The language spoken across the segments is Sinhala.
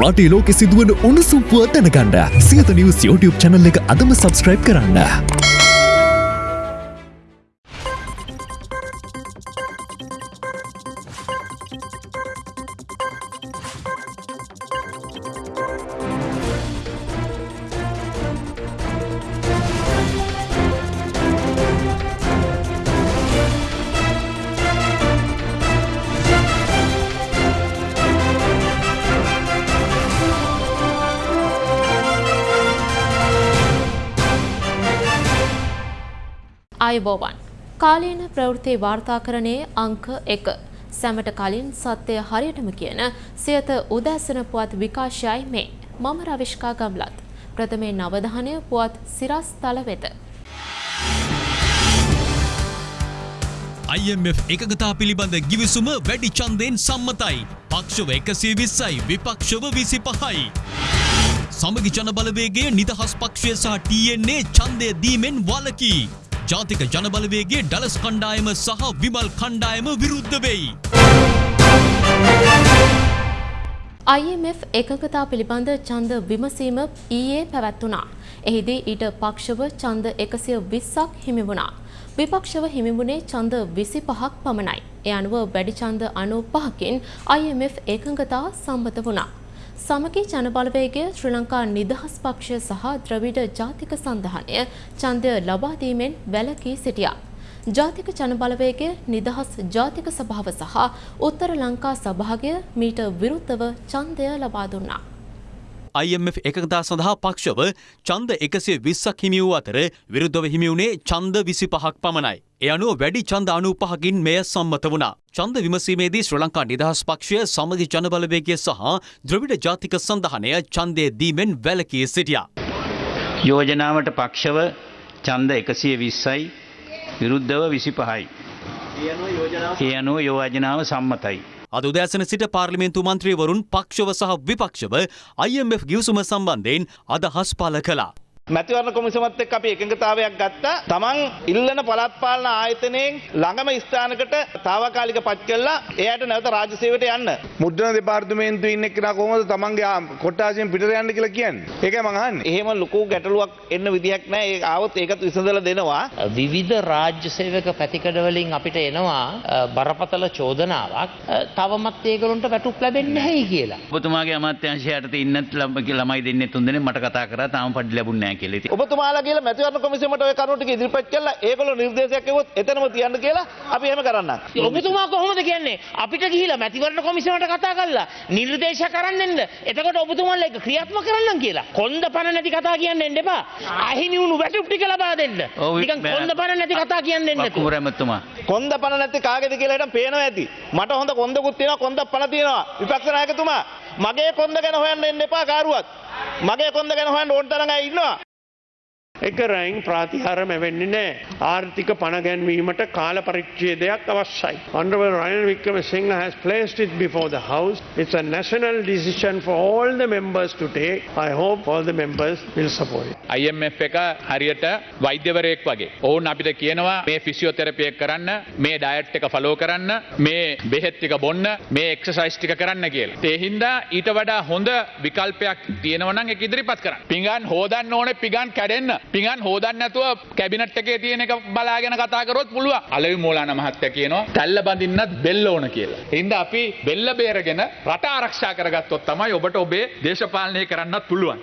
රටේ ලෝකෙ සිදුවන උණුසුම් පුව දැනගන්න සියත නිවස් YouTube channel එක අදම subscribe කරන්න. අයිබෝවන් කාලීන ප්‍රවෘත්ති වාර්තාකරණයේ අංක එක සැමට කලින් සත්‍යය හරියටම කියන සියත උදැසන පුවත් විකාශයයි මේ මම රවිශ්කා ගම්ලත් ප්‍රථමේ නවධානය පුවත් සිරස් තල වෙත. IMF එකගතා පිළිබඳ ගිවිසුම වැඩි චන්දයෙන් සම්මතයි. පක්ෂව එකසිය විස්සයි විපක්ෂව විසි පහයි. සමගි ජනබලවේගේ නිදහස් පක්ෂය සහ TNA චන්දය දීමෙන් වලකී. ජාතික ජනබලවේගේ ඩලස් කණ්ඩායම සහ විමල් කණ්ඩායම විරුද්ධ වෙයි. IMF එකගතා පිළිබඳ ඡන්ද විමසීම ඊයේ පැවැත්වුණා. එහිදී ඊට පක්ෂව ඡන්ද එකසිය විස්සක් හිමි වුණා. විපක්ෂව හිමිවුණේ ඡන්ද විසි පහක් පමණයි. එය අනුව වැඩි ඡන්ද අනු පහකින් IMF එකඟතා සම්මත වුණා. සමගි ජනබලවේගය ශ්‍රී ලංකා නිදහස් පක්ෂය සහ ද්‍රවිඩ ජාතික සන්ධානය ඡන්දය ලබා දීමෙන් වැළකී සිටියා. ජාතික ජනබලවේගය නිදහස් ජාතික සභාව සහ උත්තර ලංකා සභාගය මීට විරුද්ධව ඡන්දය ලබා දුන්නා. IMF එකතා සඳහා පක්ෂව චන්ද එකසිය විස්සක් හිමි වූ අතර විරුද්ධව හිමිවුණේ චන්ද විසි පහක් පමණයි. එය අනුව වැඩි අනු පහකින් මෙය සම්මත වුණා. චන්ද විමසීමේදී ශ්‍ර ලංකා නිදහස් පක්ෂය සමගි ජනබලවේගය සහ ද්‍රවිඩ ජාතික සඳහනය චන්දය දීමෙන් වැලකී සිටියා. යෝජනාවට පක්ෂව එකසිය විස්සයි විරුද්ධව විසි පහයි. ඒ අනුව යෝජනාව සම්මතයි. අද උදෑසන සිට පාර්ලිමේන්තු මන්ත්‍රීවරුන් පක්ෂව සහ විපක්ෂව IMF ගිවිසුම සම්බන්ධයෙන් අදහස් පල කළා. මැතිවරණ කොමිසමත් එක්ක අපි එකඟතාවයක් ගත්තා. තමන් ඉල්ලන පළාත් පාලන ආයතනයෙන් ළඟම ස්ථානකට తాවකාලික පත් කළා එයාට නැවත රාජ්‍ය සේවයට යන්න. මුද්‍රණ දෙපාර්තමේන්තුවේ ඉන්න එක්කෙනා කොහොමද තමන්ගේ කොට්ටාසියෙන් පිටට යන්න කියලා කියන්නේ? ඒකයි මං අහන්නේ. එහෙම ලොකු ගැටලුවක් එන්න විදිහක් නැහැ. ඒ ආවොත් ඒකත් විසඳලා දෙනවා. විවිධ රාජ්‍ය සේවක පැතිකඩවලින් අපිට එනවා බරපතල චෝදනාවක් තවමත් ඒගොල්ලන්ට වැටුප් ලැබෙන්නේ නැහැයි කියලා. ඔබතුමාගේ අමාත්‍යංශයට ඉන්නත් ළම- ළමයි දෙන්නේ තුන් දෙනෙක් මට කතා කරා තාම පඩි ලැබුණ නැහැ කියලා. ඉතින් ඔබතුමාලා කියලා මැතිවරණ කොමිසමට ඔය කරුණු ටික ඉදිරිපත් කළා. ඒගොල්ලෝ නිර්දේශයක් එවුවොත් එතනම තියන්න කියලා අපි එහෙම කරන්නම්. ඔබතුමා කොහොමද කියන්නේ අපිට ගිහිලා මැතිවරණ කොමිසමට කතා කරලා නිර්දේශ කරන්න එන්න එතකොට ඔබතුමාලා ඒක ක්‍රියාත්මක කරන්න කියලා කොන්ද පණ නැති කතා කියන්න එන්න එපා අහිමි වුණු වැටුප් ටික ලබා දෙන්න නිකන් කොන්ද පණ නැති කතා කියන්න එන්න වක්කුමර ඇමතුමා කොන්ද පණ නැති කාගේද කියලා හිටන් පේනවා ඇති. මට හොඳ කොන්දකුත් තියෙනවා කොන්දක් පණ තියෙනවා. විපක්ෂ નાයකතුමා මගේ කොන්ද ගැන හොයන්න එන්න එපා කාරුවත්. මගේ කොන්ද ගැන හොයන්න ඕන තරම් අය ඉන්නවා. එක රැයින් ප්‍රාතිහාර මැවෙන්නේ නෑ ආර්ථික පණගැන්වීමට කාල පරිච්ඡේදයක් අවශ්‍යයි. Honorable Ryan Wickremesinghe has placed it before the House. It's a national decision for all the members to take. I hope all the members will support it. IMF එක හරියට වෛද්‍යවරයෙක් වගේ. ඔවුන් අපිට කියනවා මේ ෆිසිියෝතෙරපියක් කරන්න මේ ඩයට් එක ෆලෝ කරන්න මේ බෙහෙත් ටික බොන්න මේ එක්සසයිස් ටික කරන්න කියලා. ඒ හින්දා ඊට වඩා හොඳ විකල්පයක් තියෙනවා නම් ඒක ඉදිරිපත් කරන්න. පිඟන් හොදන්න ඕනේ පිඟන් කැඩෙන්න. පිඟන් හොදන්න නැතුව කැබිනට් එකේ තියෙන එක බලාගෙන කතා කරොත් පුළුවන්. අලවි මූලාන මහත්තයා කියනවා තැල්ල බඳින්නත් බෙල්ල ඕන කියලා. ඒ හින්දා අපි බෙල්ල බේරගෙන රට ආරක්ෂා කරගත්තොත් තමයි ඔබට ඔබේ දේශපාලනය කරන්නත් පුළුවන්.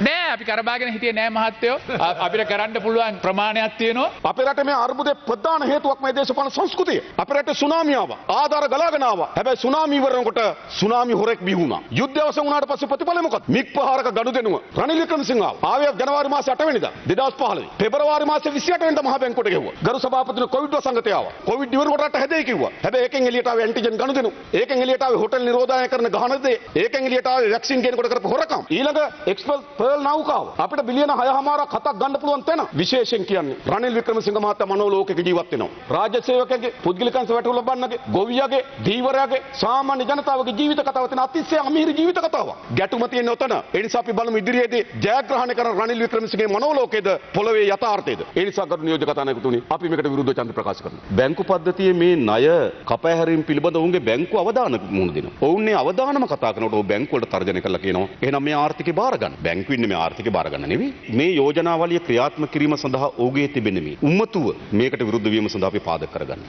නෑ අපි කරබාගෙන හිටියේ නෑ මහත්තයෝ අ- අපිට කරන්න පුළුවන් ප්‍රමාණයක් තියෙනවා අපේ රටේ මේ අර්බුදේ ප්‍රධාන හේතුවක් මේ දේශපාලන සංස්කෘතිය. අපේ රටේ සුනාමිය ආවා. ආධාර ගලාගෙන ආවා. හැබැයි සුනාමි ඉවරනකොට සුනාමි හොරෙක් බිහි වුණා. යුද්ධය අවසන් වුණාට පස්සේ ප්‍රතිඵලය මොකක්ද? මිග්පහාරක ගනුදෙනුව. රනිල් වික්‍රමසිංහ ආවා. ආවේ ජනවාරි මාසේ 8 වෙනිදා 2015. පෙබරවාරි මාසේ 28 වෙනිදා මහ බැංකුවට ගෙවුවා. ගරු සභාපතිතුමා කොවිඩ් වසංගතය ආවා. කොවිඩ් ඉවරනකොට රට හැදෙයි කිව්වා. හැබැයි ඒකෙන් එළියට ආවේ ඇන්ටිජන් ගනුදෙනු. ඒකෙන් එළියට ආවේ හොටෙල් නිරෝධායන කරන ගහන දේ. ඒකෙන් එළියට ආවේ වැක්සින් ගේනකොට කරපු හොරකම්. ඊළඟ එක්ස්පල් පර්ල් නව් ලංකාව අපිට බිලියන 6මාරක් හතක් ගන්න පුළුවන් තැන විශේෂයෙන් කියන්නේ රනිල් වික්‍රමසිංහ මහත්තයා මනෝලෝකයක ජීවත් වෙනවා. රාජ්‍ය සේවකගේ පුද්ගලිකංශ වැටුප් ලබන්නගේ ගොවියගේ දීවරයාගේ සාමාන්‍ය ජනතාවගේ ජීවිත කතාව තියෙන අතිශය අමීර ජීවිත කතාවක්. ගැටුම තියෙන උතන. ඒ නිසා අපි බලමු ඉදිරියේදී ජයග්‍රහණය කරන රනිල් වික්‍රමසිංහගේ මනෝලෝකයේද පොළවේ යථාර්ථයේද. ඒ නිසා ගරු නියෝජක කතානායකතුනි අපි මේකට විරුද්ධව ඡන්ද ප්‍රකාශ කරනවා. බැංකු පද්ධතියේ මේ ණය කපෑහැරීම් පිළිබඳ ඔවුන්ගේ බැංකු අවධානය මුහුණ දෙනවා. ඔවුන්නේ අවධානම කතා කරනකොට ඔව් බැංකු වලට තර්ජනය කළා කියනවා. එහෙනම් මේ ආර්ථිකය බාර ගන්න. බැංකු ඉන්නේ මේ ආර්ථිකය බාර ගන්න නෙවෙයි. මේ යෝජනාවලිය ක්‍රියාත්මක කිරීම සඳහා ඔහුගේ තිබෙන මේ උම්මතුව මේකට විරුද්ධ වීම සඳහා අපි පාදක කරගන්න.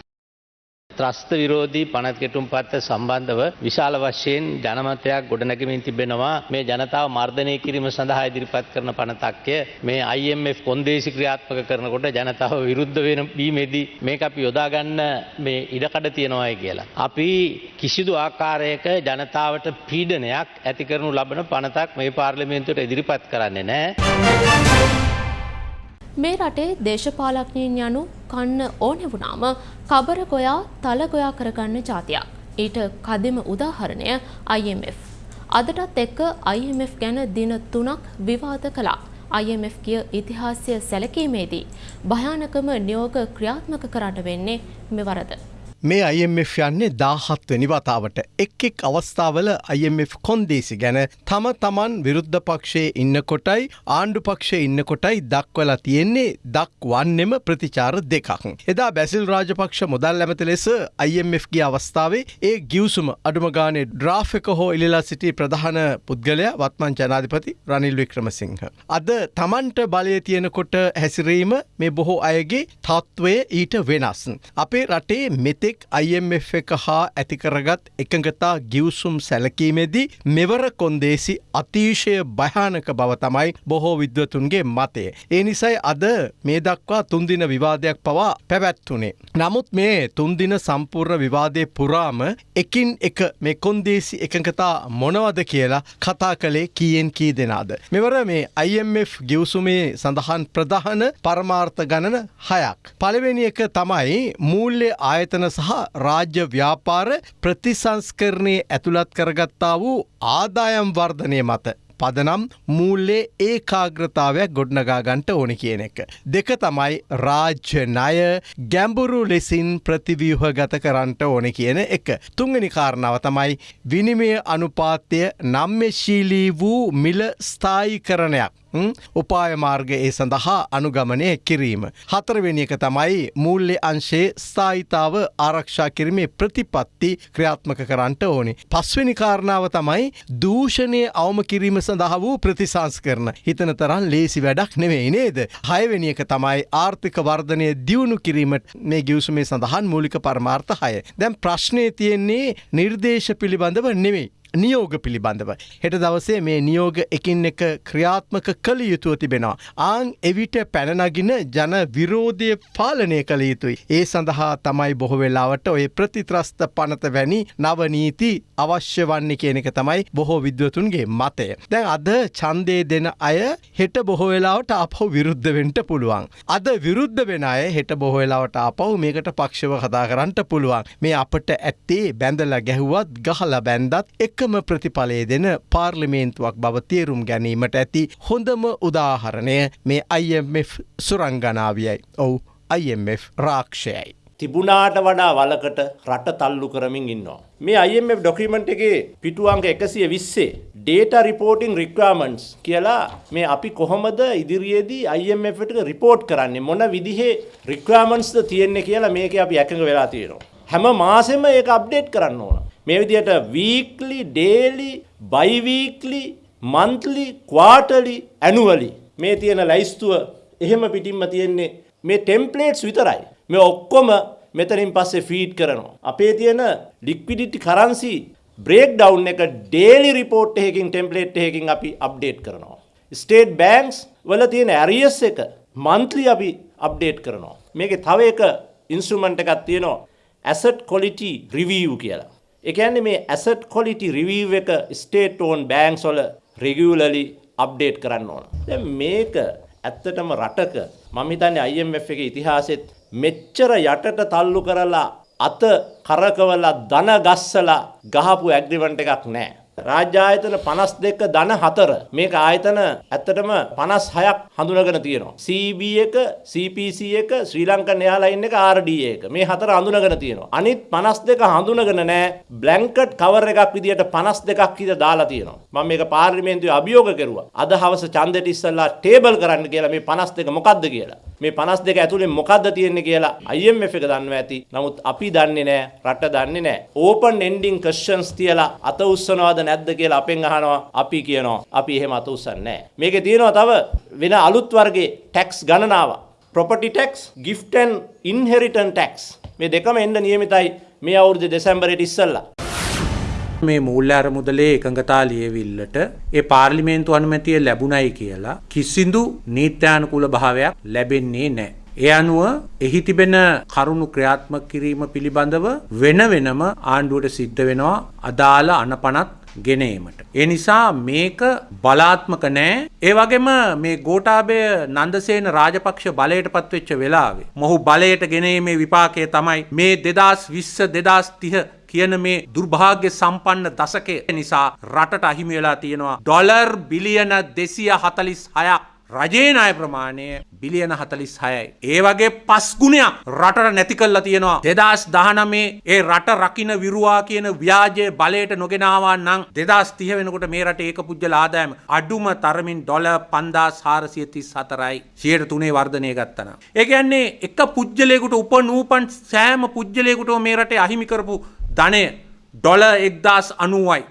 ත්‍රස්ත විරෝධී පනත් කෙටුම් පත්ත සම්බන්ධව විශාල වශයෙන් ජනමතයක් ගොඩනැගමින් තිබෙනවා මේ ජනතාව මර්ධනය කිරීම සඳහා ඉදිරිපත් කරන පනතක්ය මේ IMF කොන්දේසි ක්‍රියාත්මක කරනකොට ජනතාව විරුද්ධ වෙන බීමේදී මේක අපි යොදාගන්න මේ ඉඩකඩ තියෙනවායි කියලා. අපි කිසිදු ආකාරයක ජනතාවට පීඩනයක් ඇති කරනු ලබන පනතක් මේ පාර්ලිමේන්තුවට ඉදිරිපත් කරන්නේ නෑ. මේ රටේ දේශපාලඥයින් යනු කන්න ඕනෙ වුණාම කබර ගොයා තල ගොයා කරගන්න ජාතියක්. ඊට කදිම උදාහරණය IMF. අදටත් එක්ක IMF ගැන දින තුනක් විවාද කළා. IMF කිය ඉතිහාසය සැලකීමේදී භයානකම නියෝග ක්‍රියාත්මක කරන්න වෙන්නේ මෙවරද. මේ IMF යන්නේ දාහත්වනි වතාවට එක් එක් අවස්ථාවල IMF කොන්දේසි ගැන තම තමන් විරුද්ධ පක්ෂයේ ඉන්න කොටයි ආණ්ඩු පක්ෂය ඉන්න කොටයි දක්වලා තියෙන්නේ දක්වන්නෙම ප්‍රතිචාර දෙකක්. එදා බැසිල් රාජපක්ෂ මුදල් ඇමති ලෙස IMFගේ අවස්ථාවේ ඒ ගියවසුම අඩුමගානේ ඩ්‍රාෆක හෝ ඉල්ලා සිටි ප්‍රධාන පුද්ගලයා වත්මන් ජනාධිපති රනිල් වික්‍රමසිංහ. අද තමන්ට බලය තියෙනකොට හැසිරීම මේ බොහෝ අයගේ තත්ත්වය ඊට වෙනස්. අපේ රටේ මෙතේ මෙතෙක් IMF එක හා ඇතිකරගත් එකඟතා ගිවසුම් සැලකීමේදී මෙවර කොන්දේසි අතිශය භයානක බව තමයි බොහෝ විද්වතුන්ගේ මතය. ඒ නිසයි අද මේ දක්වා තුන්දින විවාදයක් පවා පැවැත්වුනේ. නමුත් මේ තුන්දින සම්පූර්ණ විවාදය පුරාම එකින් එක මේ කොන්දේසි එකඟතා මොනවද කියලා කතා කළේ කීයෙන් කී දෙනාද. මෙවර මේ IMF ගිවසුමේ සඳහන් ප්‍රධාන පරමාර්ථ ගණන හයක්. පළවෙනි එක තමයි මූල්‍ය ආයතන සහ රාජ්‍ය ව්‍යාපාර ප්‍රතිසංස්කරණය ඇතුළත් කරගත්තා වූ ආදායම් වර්ධනය මත පදනම් මූල්ලේ ඒකාග්‍රතාවයක් ගොඩනගාගන්ට ඕන කියන එක. දෙක තමයි රාජ්‍ය ණය ගැඹුරු ලෙසින් ප්‍රතිවියහ ගත කරන්නට ඕන කියන එක. තුංගනි කාරණාව තමයි විනිමය අනුපාත්‍යය නම්‍යශීලී වූ මිල ස්ථායි කරණයක්. උපාය මාර්ග ඒ සඳහා අනුගමනය කිරීම. හතරවෙනි එක තමයි මූල්‍ය අංශයේ ස්ථායිතාව ආරක්ෂා කිරීමේ ප්‍රතිපත්ති ක්‍රියාත්මක කරන්නට ඕනි. පස්වෙනි කාරණාව තමයි දූෂණය අවම කිරීම සඳහා වූ ප්‍රතිසංස් කරන. හිතන තරන් ලේසි වැඩක් නෙවෙයි නේද. හයවෙනි එක තමයි ආර්ථික වර්ධනය දියුණු කිරීමට මේ ගිවසුමේ සඳහන් මූලික පරමාර්ථ හය. දැන් ප්‍රශ්නය තියෙන්නේ නිර්දේශ පිළිබඳව නෙවෙයි. නියෝග පිළිබඳව. හෙට දවසේ මේ නියෝග එකින් එක ක්‍රියාත්මක කළ යුතුව තිබෙනවා. ආං එවිට පැනනගින ජන විරෝධය පාලනය කළ යුතුයි. ඒ සඳහා තමයි බොහෝ වෙලාවට ඔය ප්‍රතිත්‍රස්ත පනත වැනි නවනීති අවශ්‍ය වන්නේ කියන එක තමයි බොහෝ විද්වතුන්ගේ මතය. දැන් අද ඡන්දේ දෙන අය හෙට බොහෝ වෙලාවට අපහු විරුද්ධ වෙන්න පුළුවන්. අද විරුද්ධ වෙන අය හෙට බොහෝ වෙලාවට අපහු මේකට පක්ෂව කතා කරන්න පුළුවන්. මේ අපට ඇත්තේ බැඳලා ගැහුවත් ගහලා බැන්දත් එක් එකම ප්‍රතිඵලය දෙන පාර්ලිමේන්තුවක් බව තේරුම් ගැනීමට ඇති හොඳම උදාහරණය මේ IMF සුරංගනාවියයි. ඔවු IMF රාක්ෂයයි. තිබුණාට වඩා වලකට රට තල්ලු කරමින් ඉන්නවා. මේ IMF ඩොකිමන්ට් එකේ පිටුවංක එකසිය විස්සේ ඩේට රිපෝටිං රික්වමන්ස් කියලා මේ අපි කොහොමද ඉදිරියේදී IMF එකට රිපෝට් කරන්නේ මොන විදිහේ රික්වමන්ස්ද තියෙන්නේ කියලා මේක අපි එකඟ වෙලා තියෙනවා. හැම මාසෙම ඒක අප්ඩේට් කරන්න ඕන. මේ විදිහට වීක්ලි ඩේලි බයිවීක්ලි මන්ත්ලි ක්වාටලි ඇනුවලි මේ තියෙන ලයිස්තුව එහෙම පිටින්ම තියෙන්නේ මේ ටෙම්පලේට්ස් විතරයි. මේ ඔක්කොම මෙතනින් පස්සේ ෆීඩ් කරනවා. අපේ තියෙන ලික්විඩිටි කරන්සි බ්‍රේක් ඩවුන් එක ඩේලි රිපෝට් එකකින් ටෙම්පලේට් එකකින් අපි අප්ඩේට් කරනවා. ස්ටේට් බෑන්ක්ස් වල තියෙන ඇරියස් එක මන්ත්ලි අපි අප්ඩේට් කරනවා. මේකේ තව එක ඉන්ස්ට්‍රුමන්ට් එකක් තියෙනවා. ඇසට් කොලිටි රිවිව් කියලා. එකන්නේ මේ ඇසට් කොලිටි රිවීව් එක ස්ටේට් ඕන් බෑන්ක්ස් වල රෙගියුලරලි අප්ඩේට් කරන්න ඕන. දැන් මේක ඇත්තටම රටක මම හිතන්නේ IMF එකේ ඉතිහාසෙත් මෙච්චර යටට තල්ලු කරලා අත කරකවලා ධන ගස්සලා ගහපු ඇග්‍රිමන්ට් එකක් නැහැ. රාජ්‍ය ආයතන 52 ධන 4 මේක ආයතන ඇත්තටම 56ක් හඳුනගෙන තියෙනවා. CB එක, CPC එක, ශ්‍රී ලංකන් එයාලයින් එක, RDA එක. මේ හතර හඳුනගෙන තියෙනවා. අනිත් 52 හඳුනගෙන නැහැ. බ්ලැන්කට් කවර් එකක් විදියට 52ක් විතර දාලා තියෙනවා. මම මේක පාර්ලිමේන්තුවේ අභියෝග කරුවා. අද හවස ඡන්දෙට ඉස්සෙල්ලා ටේබල් කරන්න කියලා මේ 52 මොකද්ද කියලා. මේ 52 ඇතුලේ මොකද්ද තියෙන්නේ කියලා IMF එක දන්නවා ඇති. නමුත් අපි දන්නේ නැහැ, රට දන්නේ නැහැ. ඕපන් එන්ඩින් ක්වෙස්චන්ස් තියලා අත උස්සනවද නැද්ද කියලා අපෙන් අහනවා. අපි කියනවා අපි එහෙම අත උස්සන්නේ නැහැ. මේකේ තියෙනවා තව වෙන අලුත් වර්ගයේ ටැක්ස් ගණනාවක්. property tax, gift and inheritance tax. මේ දෙකම එන්න නියමිතයි මේ අවුරුදු දෙසැම්බරයට ඉස්සෙල්ලා. මේ මූල්‍ය අරමුදලේ එකඟතා ලියවිල්ලට ඒ පාර්ලිමේන්තු අනුමැතිය ලැබුණයි කියලා කිසිදු නීත්‍යානුකූල භාවයක් ලැබෙන්නේ නැහැ. ඒ අනුව එහි තිබෙන කරුණු ක්‍රියාත්මක කිරීම පිළිබඳව වෙන වෙනම ආණ්ඩුවට සිද්ධ වෙනවා අදාළ අනපනත් ගෙනීමට. ඒ නිසා මේක බලාත්මක නෑ. ඒ වගේම මේ ගෝඨාභය නන්දසේන රාජපක්ෂ බලයට පත්වෙච්ච වෙලාවේ මොහු බලයට ගෙනීමේ විපාකය තමයි මේ 2020 2030 කියන මේ දුර්භාග්‍ය සම්පන්න දශකය නිසා රටට අහිමි වෙලා තියෙනවා ඩොලර් බිලියන 246ක් රජයේ ණය ප්‍රමාණය බිලියන 46යි. ඒ වගේ පස් ගුණයක් රටට නැති කරලා තියෙනවා. 2019 ඒ රට රකින්න විරුවා කියන ව්‍යාජය බලයට නොගෙන ආවා නම් 2030 වෙනකොට මේ රටේ ඒක පුජ්‍යල ආදායම අඩුම තරමින් ඩොලර් 5434යි. 103 වර්ධනය ගත්තා ඒ කියන්නේ එක පුජ්‍යලයකට උපනූපන් සෑම පුජ්‍යලයකටම මේ රටේ අහිමි කරපු ධනය ඩොලර් 1090යි.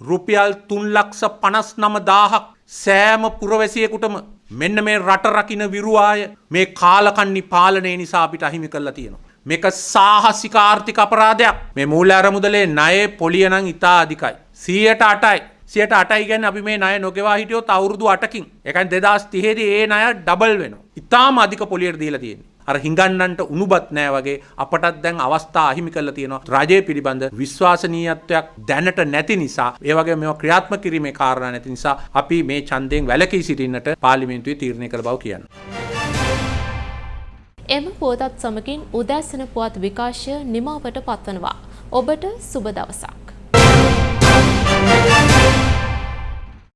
රුපියල් 3,59,000ක් සෑම පුරවැසියෙකුටම මෙන්න මේ රට රකින්න විරුවාය මේ කාලකන්නි පාලනය නිසා අපිට අහිමි කරලා තියෙනවා. මේක සාහසික ආර්ථික අපරාධයක්. මේ මූල්‍ය අරමුදලේ ණයේ පොලිය නම් ඉතා අධිකයි. 108යි. 108යි කියන්නේ අපි මේ ණය නොගෙවා හිටියොත් අවුරුදු 8කින්. ඒ කියන්නේ 2030 දී ඒ ණය ඩබල් වෙනවා. ඉතාම අධික පොලියට දීලා තියෙන්නේ. අර හිඟන්නන්ට උණුබත් නෑ වගේ අපටත් දැන් අවස්ථා අහිමි කරලා තියෙනවා රජය පිළිබඳ විශ්වාසනීයත්වයක් දැනට නැති නිසා ඒ වගේ මේවා ක්‍රියාත්මක කිරීමේ කාරණා නැති නිසා අපි මේ ඡන්දයෙන් වැළකී සිටින්නට පාර්ලිමේන්තුවේ තීරණය කළ බව කියනවා. එම පුවතත් සමගින් උදෑසන පුවත් විකාශය නිමාවට පත්වනවා. ඔබට සුබ දවසක්.